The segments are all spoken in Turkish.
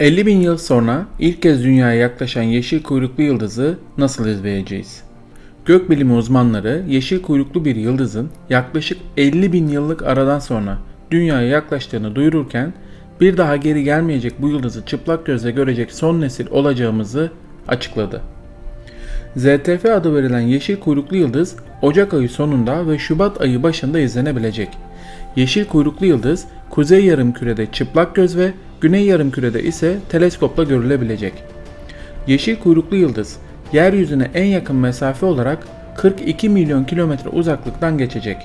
50 bin yıl sonra ilk kez dünyaya yaklaşan yeşil kuyruklu yıldızı nasıl izleyeceğiz? Gökbilimi uzmanları yeşil kuyruklu bir yıldızın yaklaşık 50 bin yıllık aradan sonra dünyaya yaklaştığını duyururken bir daha geri gelmeyecek bu yıldızı çıplak gözle görecek son nesil olacağımızı açıkladı. ZTF adı verilen yeşil kuyruklu yıldız Ocak ayı sonunda ve Şubat ayı başında izlenebilecek. Yeşil kuyruklu yıldız kuzey yarımkürede çıplak göz ve güney yarımkürede ise teleskopla görülebilecek. Yeşil kuyruklu yıldız yeryüzüne en yakın mesafe olarak 42 milyon kilometre uzaklıktan geçecek.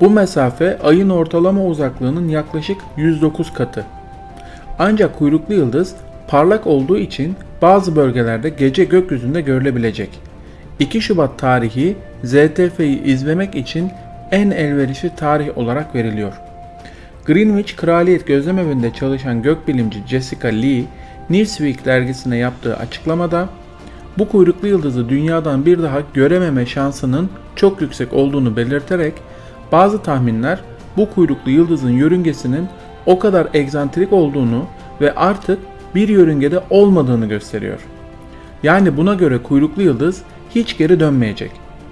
Bu mesafe ayın ortalama uzaklığının yaklaşık 109 katı. Ancak kuyruklu yıldız parlak olduğu için bazı bölgelerde gece gökyüzünde görülebilecek. 2 Şubat tarihi ZTF'yi izlemek için en elverişli tarih olarak veriliyor. Greenwich Kraliyet Gözlemevinde çalışan gökbilimci Jessica Lee, Newsweek dergisine yaptığı açıklamada bu kuyruklu yıldızı dünyadan bir daha görememe şansının çok yüksek olduğunu belirterek bazı tahminler bu kuyruklu yıldızın yörüngesinin o kadar egzantrik olduğunu ve artık bir yörüngede olmadığını gösteriyor. Yani buna göre kuyruklu yıldız hiç geri dönmeyecek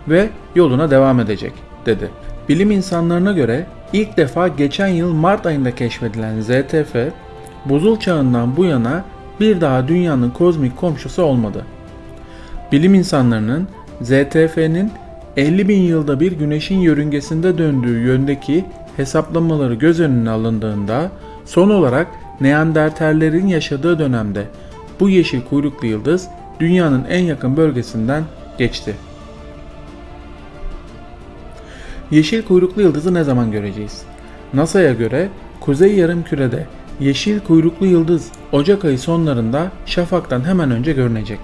ve yoluna devam edecek dedi. Bilim insanlarına göre ilk defa geçen yıl Mart ayında keşfedilen ZTF, buzul çağından bu yana bir daha dünyanın kozmik komşusu olmadı. Bilim insanlarının ZTF'nin 50 bin yılda bir güneşin yörüngesinde döndüğü yöndeki hesaplamaları göz önüne alındığında son olarak Neandertallerin yaşadığı dönemde bu yeşil kuyruklu yıldız dünyanın en yakın bölgesinden geçti. Yeşil kuyruklu yıldızı ne zaman göreceğiz? NASA'ya göre kuzey yarımkürede yeşil kuyruklu yıldız Ocak ayı sonlarında şafaktan hemen önce görünecek.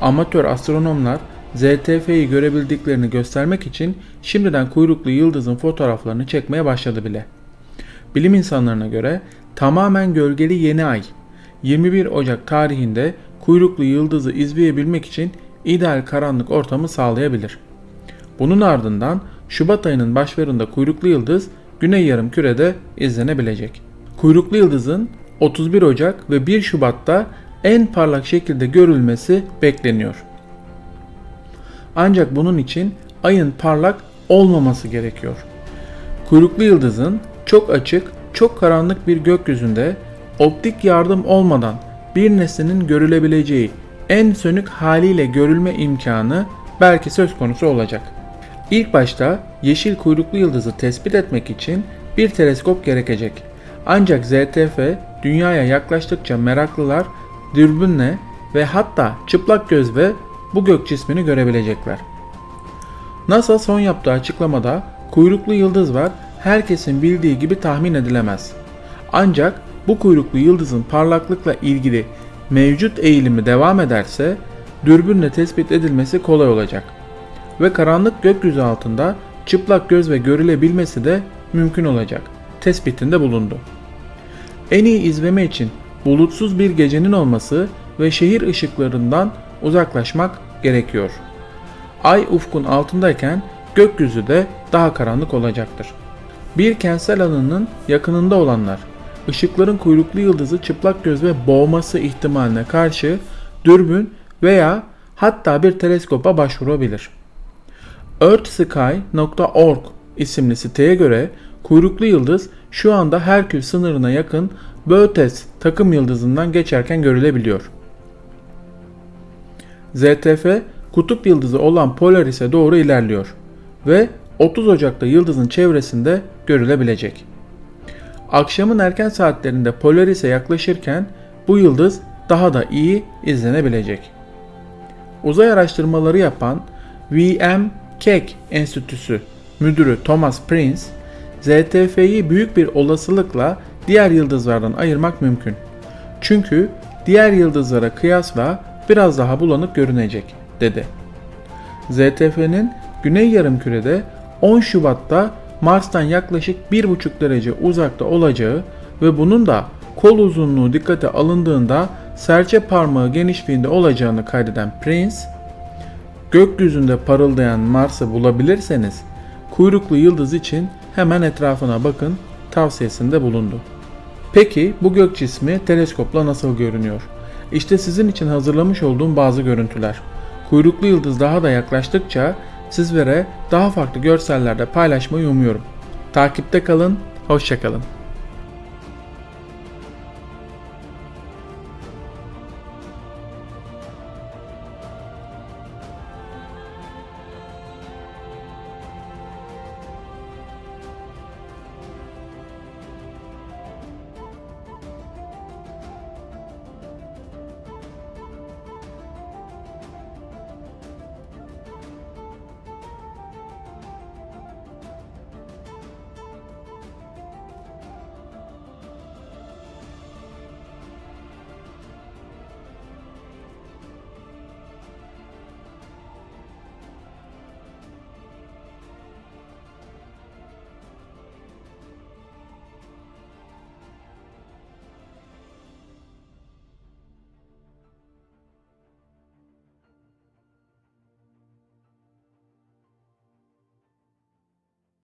Amatör astronomlar ZTF'yi görebildiklerini göstermek için şimdiden kuyruklu yıldızın fotoğraflarını çekmeye başladı bile. Bilim insanlarına göre tamamen gölgeli yeni ay 21 Ocak tarihinde kuyruklu yıldızı izleyebilmek için ideal karanlık ortamı sağlayabilir. Bunun ardından Şubat ayının başlarında kuyruklu yıldız güney yarım kürede izlenebilecek. Kuyruklu yıldızın 31 Ocak ve 1 Şubat'ta en parlak şekilde görülmesi bekleniyor. Ancak bunun için ayın parlak olmaması gerekiyor. Kuyruklu yıldızın çok açık, çok karanlık bir gökyüzünde optik yardım olmadan bir nesnenin görülebileceği en sönük haliyle görülme imkanı belki söz konusu olacak. İlk başta yeşil kuyruklu yıldızı tespit etmek için bir teleskop gerekecek. Ancak ZTF dünyaya yaklaştıkça meraklılar dürbünle ve hatta çıplak gözle bu gök cismini görebilecekler. NASA son yaptığı açıklamada kuyruklu yıldız var herkesin bildiği gibi tahmin edilemez. Ancak bu kuyruklu yıldızın parlaklıkla ilgili mevcut eğilimi devam ederse dürbünle tespit edilmesi kolay olacak ve karanlık gökyüzü altında çıplak göz ve görülebilmesi de mümkün olacak. Tespitinde bulundu. En iyi izleme için bulutsuz bir gecenin olması ve şehir ışıklarından uzaklaşmak gerekiyor. Ay ufkun altındayken gökyüzü de daha karanlık olacaktır. Bir kentsel alanın yakınında olanlar ışıkların kuyruklu yıldızı çıplak göz ve boğması ihtimaline karşı dürbün veya hatta bir teleskopa başvurabilir. earthsky.org isimli siteye göre kuyruklu yıldız şu anda Herkül sınırına yakın Bötes takım yıldızından geçerken görülebiliyor. ZTF kutup yıldızı olan Polaris'e doğru ilerliyor ve 30 Ocak'ta yıldızın çevresinde görülebilecek. Akşamın erken saatlerinde Polaris'e yaklaşırken bu yıldız daha da iyi izlenebilecek. Uzay araştırmaları yapan VM Keck Enstitüsü müdürü Thomas Prince, ZTF'yi büyük bir olasılıkla diğer yıldızlardan ayırmak mümkün. Çünkü diğer yıldızlara kıyasla biraz daha bulanık görünecek, dedi. ZTF'nin güney yarımkürede 10 Şubat'ta Mars'tan yaklaşık 1,5 derece uzakta olacağı ve bunun da kol uzunluğu dikkate alındığında serçe parmağı genişliğinde olacağını kaydeden Prince, gökyüzünde parıldayan Mars'ı bulabilirseniz kuyruklu yıldız için hemen etrafına bakın tavsiyesinde bulundu. Peki bu gök cismi teleskopla nasıl görünüyor? İşte sizin için hazırlamış olduğum bazı görüntüler. Kuyruklu yıldız daha da yaklaştıkça sizlere daha farklı görsellerde paylaşmayı umuyorum. Takipte kalın, hoşçakalın.